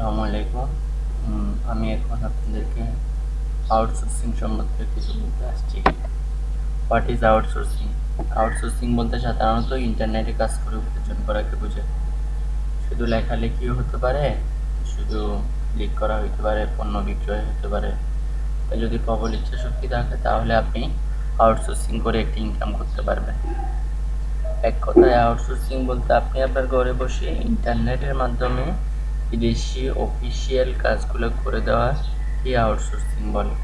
আসসালামু আলাইকুম। আমি এখন আপনাদেরকে আউটসোর্সিং সম্বন্ধে কিছু বলতে আসছি। হোয়াট ইজ আউটসোর্সিং আউটসোর্সিং বলতে সাধারণত ইন্টারনেটে কাজ করে উপার্জন করাকে বোঝায়। শুধু লেখালেখিও হতে পারে, শুধু ক্লিক করা হতে পারে, পণ্য বিক্রয় হতে পারে। যদি প্রবল ইচ্ছা শক্তি থাকে, তাহলে আপনি আউটসোর্সিং করে একটি ইনকাম করতে পারবেন। এক কথায় আউটসোর্সিং বলতে আপনি আপনার ঘরে বসে ইন্টারনেটের মাধ্যমে বিদেশি অফিসিয়াল কাজগুলো করে দেওয়া এই আউটসোর্সিং বলে।